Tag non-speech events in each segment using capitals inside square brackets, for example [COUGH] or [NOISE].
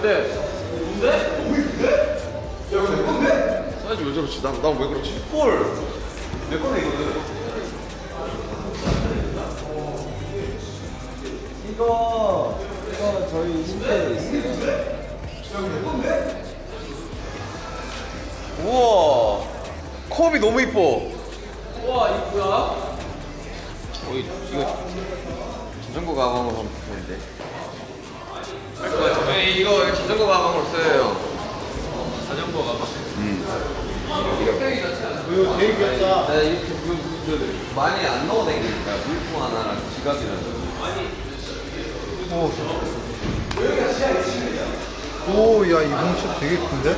어때? 뭔데? 너왜 그래? 야 이거 내 건데? 사이즈 왜 저렇지? 난난왜 그렇지? 헐! 내 건데 이거는? 이거 이거 저희 신대에 있어요 야 이거 내 건데? 우와 컵이 너무 이뻐 우와 이쁘야 어, 이, 이거 전전구 가방으로 하면 좋겠는데 네, 이거 자전거 가방으로 써요. 자전거 가방. 이거 되게 귀엽다. 네, 이렇게 그, 그, 많이 안 넣어 다니니까 물품 하나랑 지갑이랑. 오, 야, 이 뭉치 되게 큰데?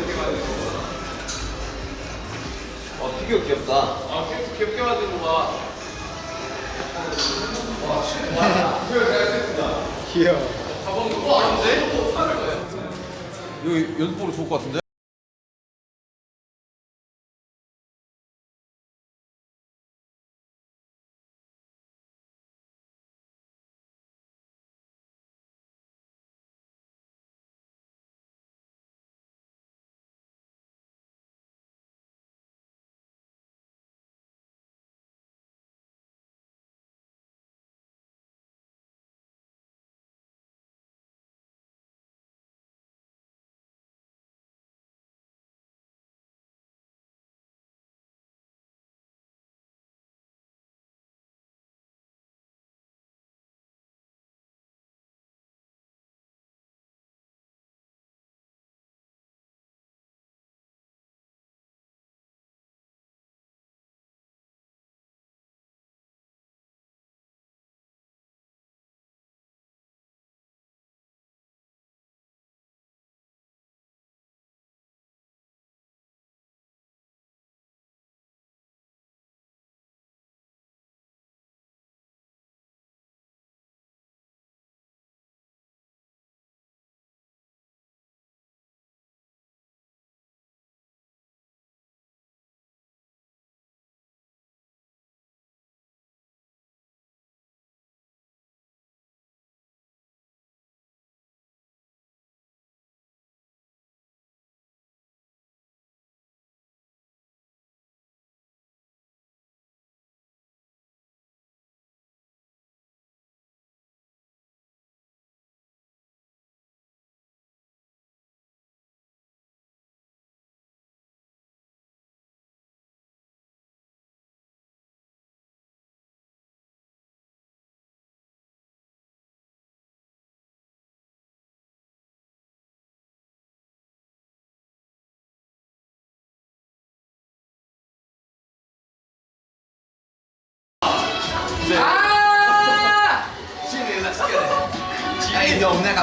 어, 피규어 귀엽다. 아 귀엽, 귀엽게 만든 거 봐. 귀여워. 너무 어려운데? 이거 연습으로 좋을 것 같은데?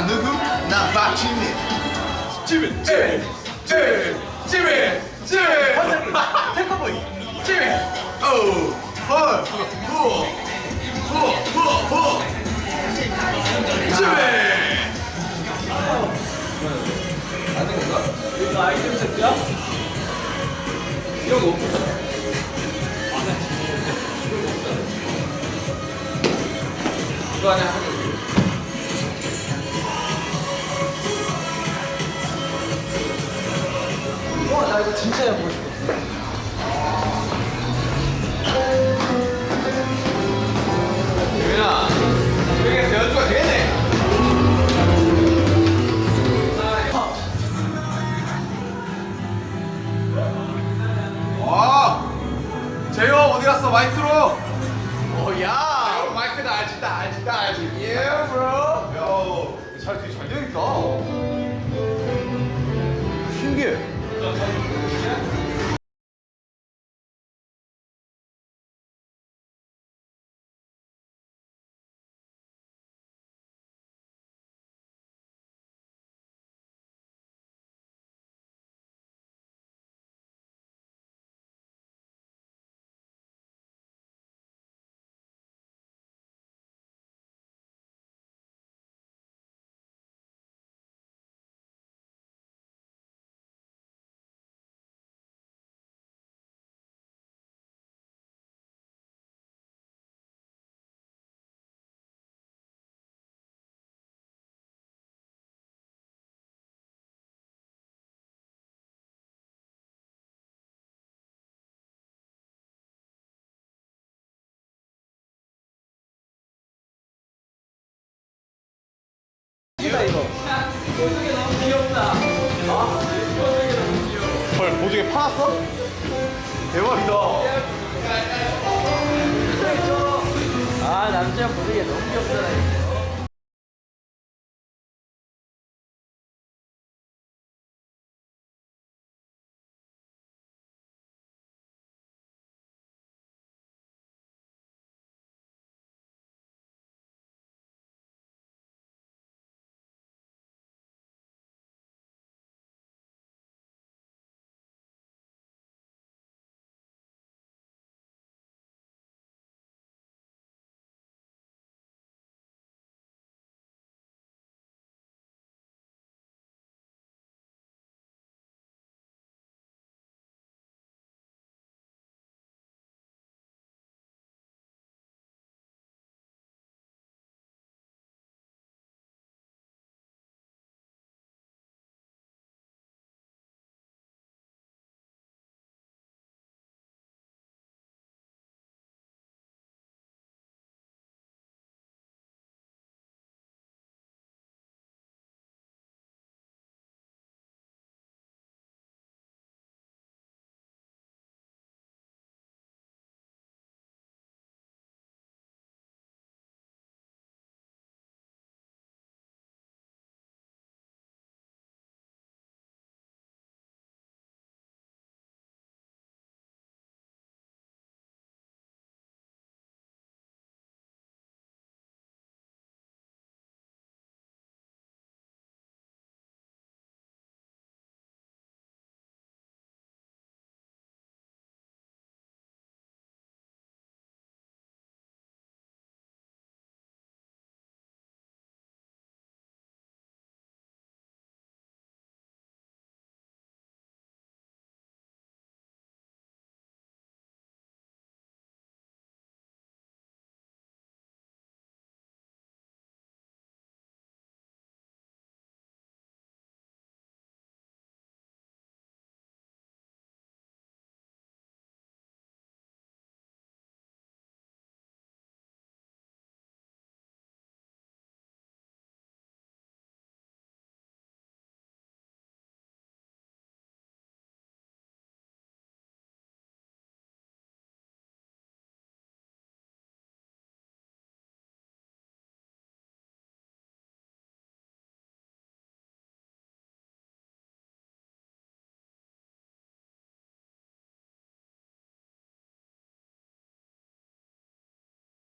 누구? 난 박지민 지민, 지민, 지민, 지민, 지민. [LAUGHS] 탱커보이. 지민. 오우 헐후후후후 아 남자 모르게 너무 귀엽잖아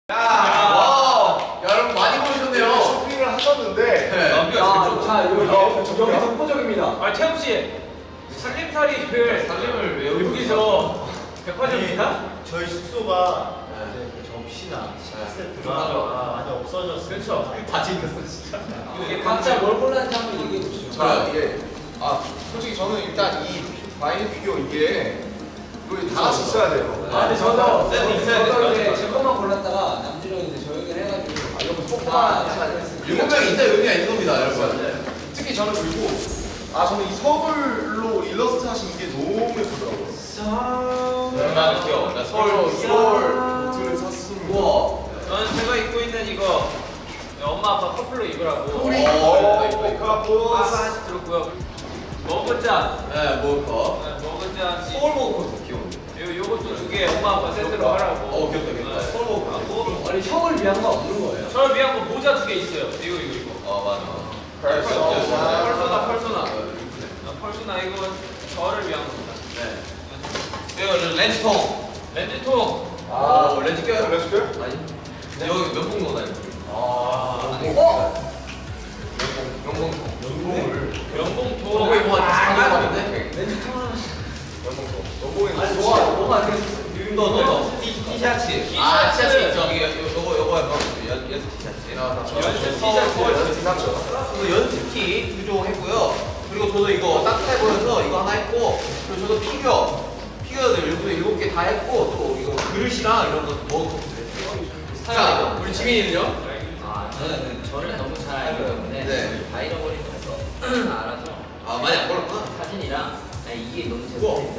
와, 여러분 많이 보셨네요. 쇼핑을 하셨는데. 자 여기 여기 독보적입니다 아 태영 씨 살림살이를 살림을 왜 여기서 백화점입니다? 저희 숙소가 이제 그 접시나 세트가 많이 없어졌어요. 그렇죠. 다 챙겼어 진짜. 이게 각자 뭘 골랐는지 한번 얘기해 보시죠 자 이게 아 솔직히 저는 일단 이 바이닐 피규어 이게 이거 다 같이 있어야 돼요. 아 근데 저도 세트 있어야 저도 돼요. 이제 제 것만 골랐다가 남준이 형이 이제 저 얘기를 해가지고 아 이거 조그만 일곱 명 있다 의미가 있는 겁니다, 여러분. 특히 저는 그리고 아 저는 이 서울로 일러스트 하신 게 너무 예쁘더라고요. 나는 귀여워. 나 서울 서울. 2월 노트를 샀습니다. 우와. 저는 제가 입고 있는 이거 엄마 아빠 커플로 입으라고. 우리 이거 카푸스. 하나씩 들었고요. 머그잔. 네, 뭐 거? 네, 머그잔. 서울. 요 요것도 두개 엄마 아빠 세트로 하라고. 어, 귀엽다, 귀엽다. 네. 먹고. 하고 아니 형을 위한 거 없는 거예요 저를 위한 거 모자 두 개 있어요. 이거 이거 이거. 어, 맞아. 펄소나 펄소나 펄소나. 아, 펄소나 이거 저를 위한 겁니다. 네. 이거 렌즈통. 렌즈통. 연습 티셔츠. 연습. 이거 연습 티 두종 했고요. 그리고 저도 이거 따뜻해 보여서 이거 하나 했고, 그리고 저도 피규어. 피규어들 일곱, 일곱 개 다 했고, 또 이거 그릇이랑 이런 거 넣었고. 자, 우리 지민이는요? 아, 저는 저를 너무 잘 알기 때문에 네. 다 잃어버린 거서 알아서 아, 많이 안 걸었구나. 사진이랑 아, 이게 너무. 이거.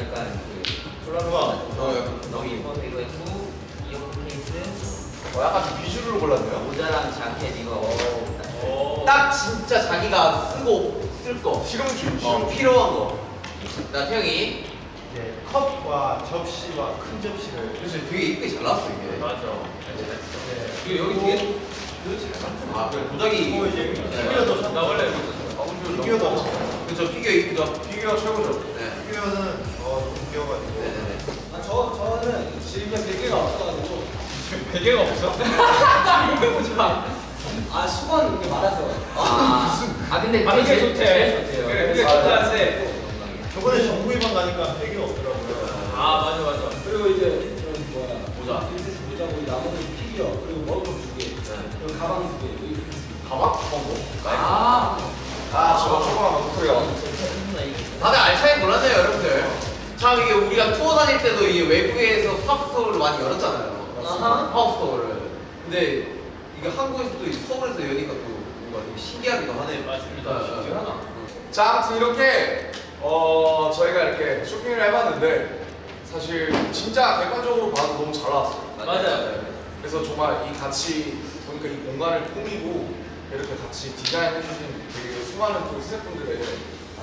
약간 그 어, 약간 너무 예뻐서 이거 했고 이어폰 케이스 어, 약간 좀 비주류로 골랐네요. 모자랑 자켓 이거 오. 딱 진짜 자기가 쓰고 쓸 거. 시금치. 어, 필요한 거. 나 태형이. 이제 컵과 접시와 큰 접시를 그래서 되게 이쁘게 잘 나왔어 이게. 맞아. 네. 그리고 여기 뒤에 아 그래 도자기. 그리고 이제 피규어도 나 원래. 피규어도 그죠 피규어 이쁘죠. 피규어 최고죠. 네. 피규어는 어 귀여워가지고 네네네. 아, 저, 저는 지금 베개가 없어가지고. 베개가 없어? [LAUGHS] 아, 수건 이렇게 말아서. 아, 아 근데 아, 제일 좋대. 좋대요. 그래, 그게 좋다는데. 저번에 정국이 방 가니까 베개가 없더라고요 아, 맞아, 맞아. 그리고 이제 뭐야. 모자. 빈티지 모자 고 나머지 피규어, 그리고 머그 두 개. 그리고 가방 두 개. 이렇게. 가방? 가방 뭐? 아 아, 저거 조그만 목소리가. 다들 알차게 골랐네요 여러분들. 참 이게 우리가 투어 다닐 때도 이 외국에서 pop-up store를 많이 열었잖아요. 아하. pop-up store를. 근데 이게 한국에서도 이 서울에서 여니까 또 뭔가 되게 신기하기도 하네요. 맞습니다. 네, 네. 신기하다. 자, 아무튼 이렇게 어 저희가 이렇게 쇼핑을 해봤는데 사실 진짜 객관적으로 봐도 너무 잘 나왔어요. 맞아요. 그래서 정말 이 같이 보니까 이 공간을 꾸미고 이렇게 같이 디자인해주신 되게 수많은 또 스태프분들의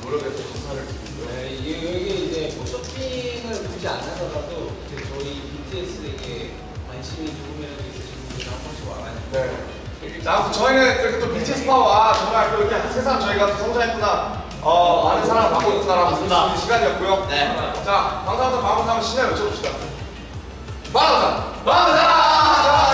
노력에 또 감사를 드리고요. 네, 이- 여기 이제 뭐 쇼핑을 굳이 안 하더라도 저희 BTS에게 관심이 조금이라도 있으신 분들 한 번씩 와가지고 네. 자, 아무튼 저희는 이렇게 또 BTS 파워와 정말 또 이렇게 세상 저희가 또 성장했구나, 어, 많은 사랑을 받고 있구나라고 있는 시간이었고요. 네. 자, 방송부터 방송 한번 신나게 외쳐봅시다. 마라자! 마라자!